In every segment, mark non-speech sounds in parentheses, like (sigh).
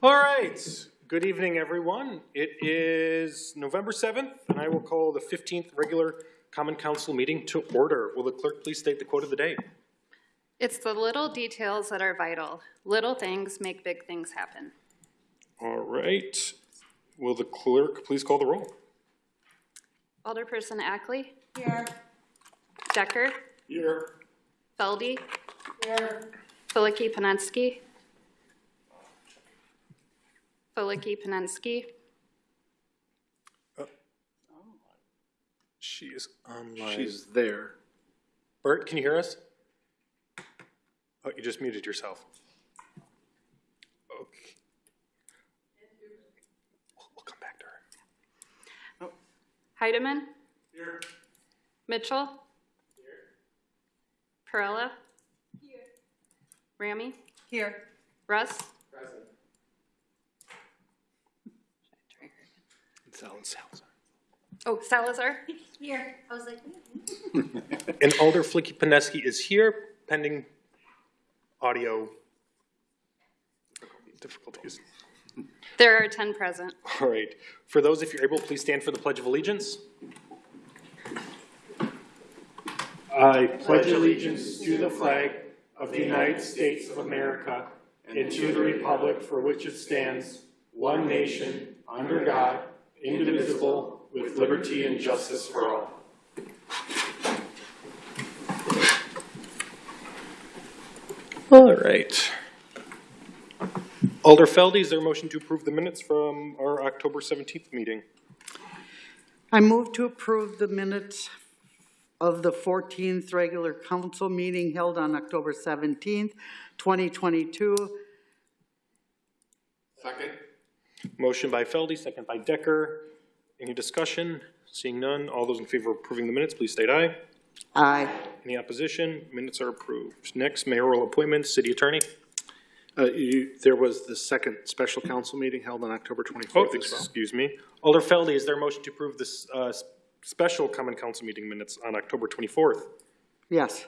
All right. Good evening, everyone. It is November 7th, and I will call the 15th regular Common Council meeting to order. Will the clerk please state the quote of the day? It's the little details that are vital. Little things make big things happen. All right. Will the clerk please call the roll? Alderperson Ackley? Here. Dekker? Here. Felde? Here. Filicky-Peneski? Filicky-Peneski? Oh. She is online. She's there. Bert, can you hear us? Oh, you just muted yourself. Okay. We'll- We'll come back to her. Oh. Heidemann? Here. Mitchell? Here. Perrella? Here. Ramey? Here. Rust? Sal- Salazar. Oh, Salazar? (laughs) Here. I was like, hmm. And Alder Flicky Pineski is here pending audio difficulties. There are 10 present. All right. For those, if you're able, please stand for the Pledge of Allegiance. I pledge allegiance to the flag of the United States of America and to the republic for which it stands, one nation, under God, indivisible, with liberty and justice for all. All right. Alder Felde, is there a motion to approve the minutes from our October 17th meeting? I move to approve the minutes of the 14th regular council meeting held on October 17th, 2022. Motion by Felde, second by Dekker. Any discussion? Seeing none, all those in favor of approving the minutes, please state aye. Aye. Any opposition? Minutes are approved. Next, mayoral appointments, city attorney. Uh, you, there was the second special council meeting held on October Oh, 24th as well. excuse me. Alder Felde, is there a motion to approve this uh, special common council meeting minutes on October 24th? Yes.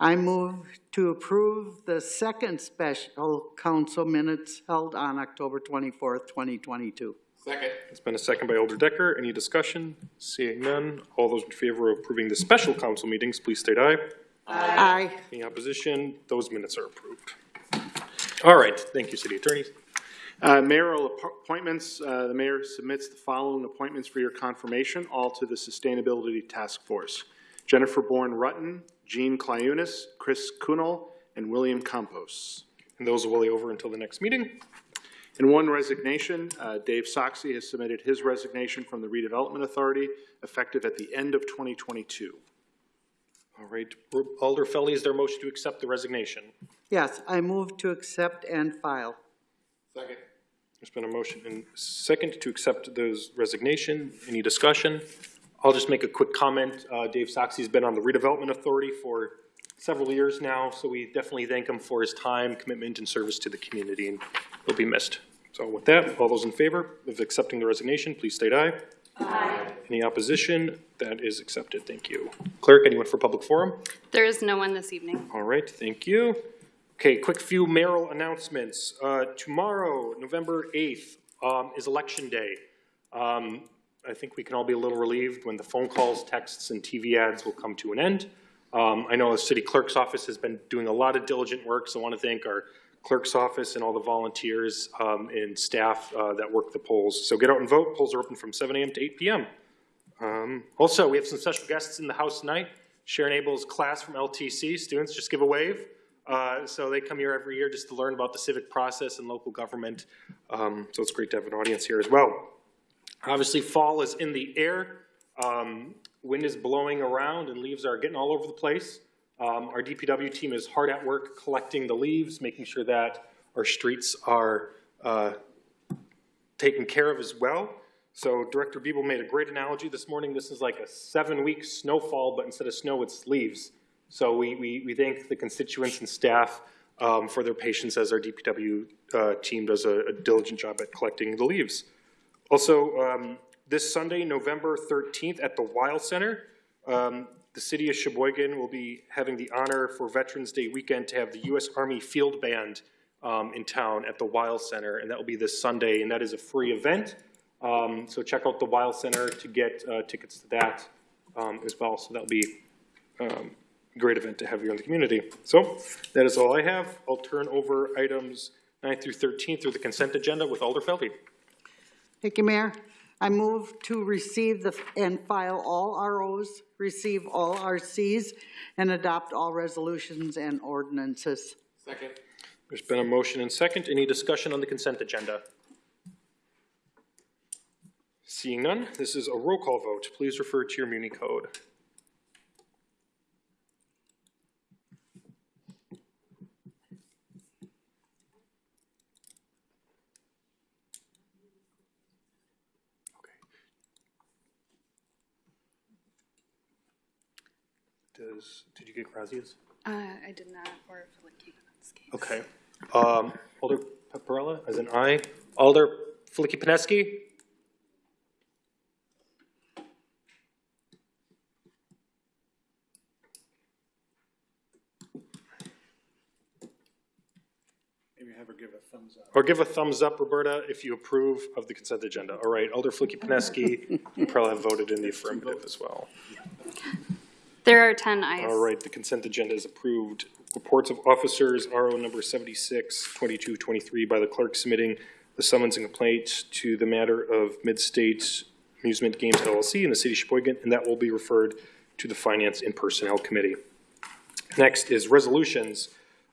I move to approve the second special council minutes held on October 24th, 2022. Second. It's been a second by Alder Dekker. Any discussion? Seeing none, all those in favor of approving the special council meetings, please state aye. Aye. Any opposition? Those minutes are approved. All right, thank you, city attorney. Uh, mayoral appointments, uh, the mayor submits the following appointments for your confirmation, all to the Sustainability Task Force. Jennifer Bourne Rutten, Jean Clyunas, Chris Kunal, and William Campos. And those will lay over until the next meeting. In one resignation, uh, Dave Soxey has submitted his resignation from the Redevelopment Authority, effective at the end of 2022. All right, Alder Felde, is there a motion to accept the resignation? Yes, I move to accept and file. Second. There's been a motion and second to accept those resignation. Any discussion? I'll just make a quick comment. Uh, Dave Soxey's been on the redevelopment authority for several years now, so we definitely thank him for his time, commitment, and service to the community, and he'll be missed. So with that, all those in favor of accepting the resignation, please state aye. Aye. Any opposition? That is accepted. Thank you. Clerk, anyone for public forum? There is no one this evening. All right, thank you. Okay, quick few mayoral announcements. Uh, tomorrow, November 8th, um, is election day. Um, I think we can all be a little relieved when the phone calls, texts, and TV ads will come to an end. Um, I know the city clerk's office has been doing a lot of diligent work, so I want to thank our clerk's office and all the volunteers um, and staff uh, that work the polls. So get out and vote. Polls are open from 7 a.m. to 8 p.m. Um, also, we have some special guests in the house tonight. Sharon Abel's class from LTC students, just give a wave. Uh, so they come here every year just to learn about the civic process and local government. Um, so it's great to have an audience here as well. Obviously, fall is in the air. Um, wind is blowing around and leaves are getting all over the place. Um, our DPW team is hard at work collecting the leaves, making sure that our streets are uh, taken care of as well. So Director Biebel made a great analogy this morning. This is like a seven-week snowfall, but instead of snow, it's leaves. So we, we, we thank the constituents and staff um, for their patience as our DPW uh, team does a, a diligent job at collecting the leaves. Also, um, this Sunday, November 13th, at the Weill Center, um, the city of Sheboygan will be having the honor for Veterans Day weekend to have the U.S. Army Field Band um, in town at the Weill Center, and that will be this Sunday, and that is a free event. Um, So check out the Weill Center to get uh, tickets to that um, as well. So that'll be um, a great event to have here in the community. So that is all I have. I'll turn over items 9 through 13 through the consent agenda with Alder Felde. Thank you, Mayor. I move to receive the, and file all ROs, receive all RCs, and adopt all resolutions and ordinances. Second. There's been a motion and second. Any discussion on the consent agenda? Seeing none, this is a roll call vote. Please refer to your Muni code. Does, did you get Grazia's? Uh, I did not, or Flicky. Okay. Um, Alder Paparella, as an aye. Alder Flicky Pineski? Maybe have her give a thumbs up. Or give a thumbs up, Roberta, if you approve of the consent agenda. All right, Alder Flicky Pineski, you probably have voted in the affirmative as well. There are 10 ayes. All right, the consent agenda is approved. Reports of officers, RO number 76, 22, 23, by the clerk submitting the summons and complaint to the matter of Mid-State Amusement Games LLC in the city of Sheboygan, and that will be referred to the Finance and Personnel Committee. Next is resolutions.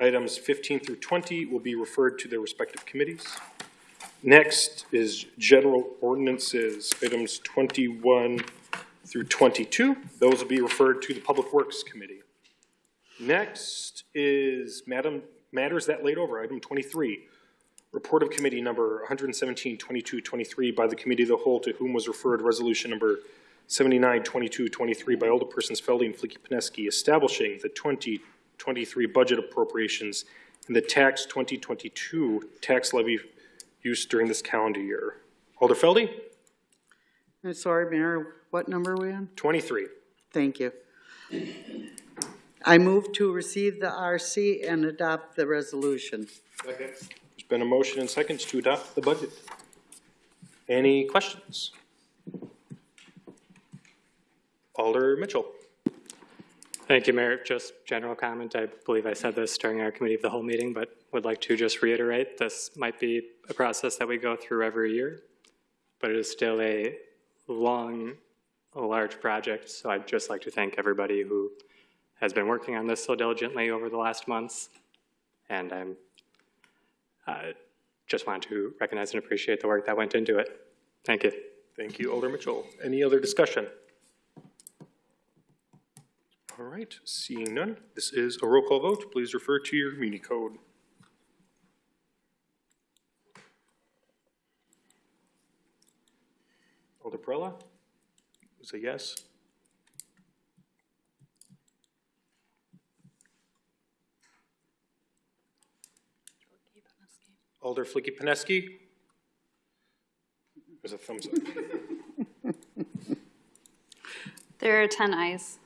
Items 15 through 20 will be referred to their respective committees. Next is general ordinances, items 21 through 22. Those will be referred to the Public Works Committee. Next is Madam, matters that laid over, item 23. Report of committee number 117, 22, 23 by the Committee of the Whole to whom was referred resolution number 79, 22, 23 by Alderpersons Felde and Flicky Pineski establishing the 2023 budget appropriations and the tax 2022 tax levy use during this calendar year. Alder Felde, I'm sorry, Mayor, what number are we on? 23. Thank you. I move to receive the RC and adopt the resolution. There's been a motion and seconds to adopt the budget. Any questions? Alder Mitchell. Thank you, Mayor. Just general comment. I believe I said this during our committee of the whole meeting, but would like to just reiterate, this might be a process that we go through every year, but it is still a long, large project. So I'd just like to thank everybody who has been working on this so diligently over the last months. And I'm, uh, just want to recognize and appreciate the work that went into it. Thank you. Thank you, Alder Mitchell. Any other discussion? All right, seeing none, this is a roll call vote. Please refer to your Muni code. Alder Perrella? Is a yes? Alder Flicky Pineski? There's a thumbs up. (laughs) There are 10 ayes.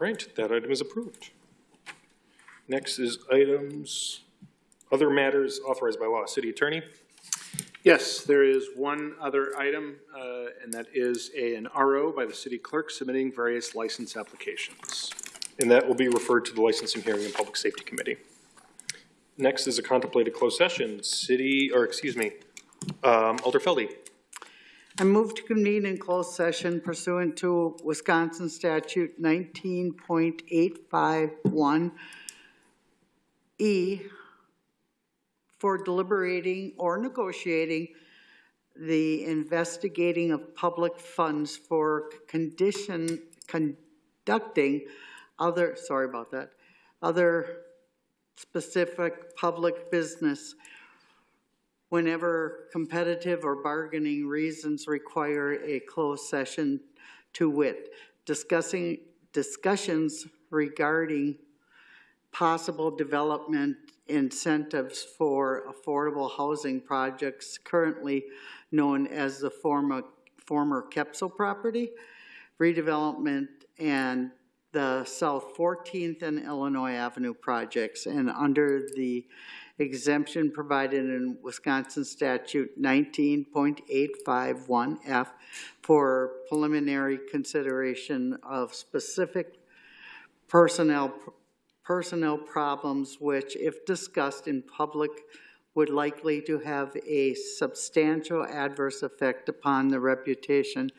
All right, that item is approved. Next is items, other matters authorized by law. City Attorney? Yes, there is one other item, uh, and that is a, an RO by the city clerk submitting various license applications. And that will be referred to the licensing hearing and public safety committee. Next is a contemplated closed session. City, or excuse me, um, Alder Felde. I move to convene in closed session pursuant to Wisconsin statute 19.851E for deliberating or negotiating the investigating of public funds for condition, conducting other, sorry about that, other specific public business whenever competitive or bargaining reasons require a closed session to wit, discussing, discussions regarding possible development incentives for affordable housing projects currently known as the former, former Kepso property, redevelopment, and the South 14th and Illinois Avenue projects, and under the exemption provided in Wisconsin statute 19.851F for preliminary consideration of specific personnel, personnel problems which, if discussed in public, would likely to have a substantial adverse effect upon the reputation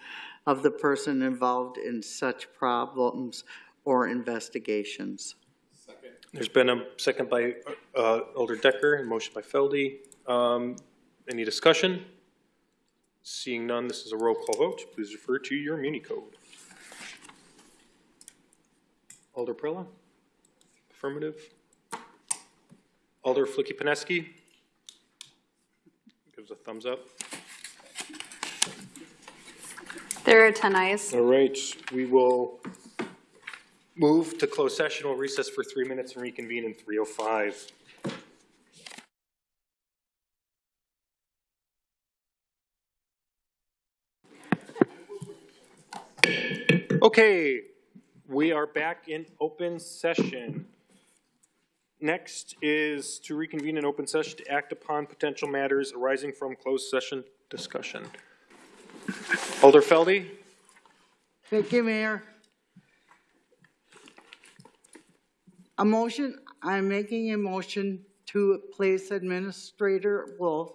of the person involved in such problems or investigations. Second. There's been a second by uh, Alder Dekker and motion by Felde. Um, Any discussion? Seeing none, this is a roll call vote. Please refer to your muni code. Alder Perrella? Affirmative. Alder Flicky Pineski? Gives a thumbs up. There are 10 ayes. All right, we will move to closed session. We'll recess for three minutes and reconvene in 3:05. Okay, we are back in open session. Next is to reconvene an open session to act upon potential matters arising from closed session discussion. Alder Felde? Thank you, Mayor. A motion, I'm making a motion to place Administrator Wolf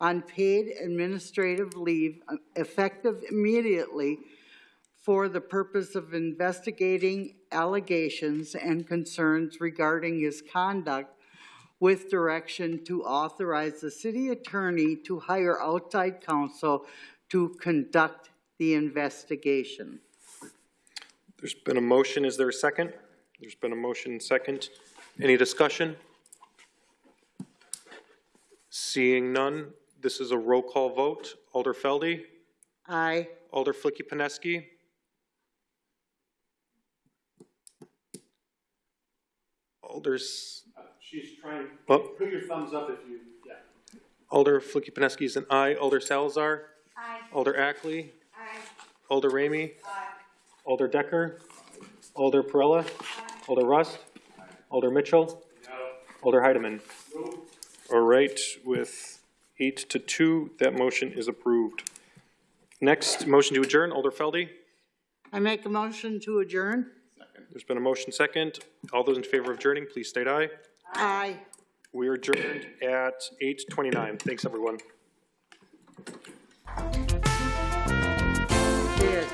on paid administrative leave uh, effective immediately for the purpose of investigating allegations and concerns regarding his conduct with direction to authorize the city attorney to hire outside counsel to conduct the investigation. There's been a motion, is there a second? There's been a motion, second. Any discussion? Seeing none, this is a roll call vote. Alder Felde? Aye. Alder Flicky Pineski? Alders, She's trying, oh, put your thumbs up if you, yeah. Alder Flicky Pineski is an aye. Alder Salazar? Aye. Alder Ackley? Aye. Alder Ramey? Aye. Alder Dekker? Aye. Alder Perrella? Alder Rust? Aye. Alder Mitchell? No. Alder Heidemann? All right, with eight to two, that motion is approved. Next, motion to adjourn, Alder Felde. I make a motion to adjourn? There's been a motion second. All those in favor of adjourning, please state aye. Aye. We are adjourned at eight twenty-nine. Thanks, everyone. Okay,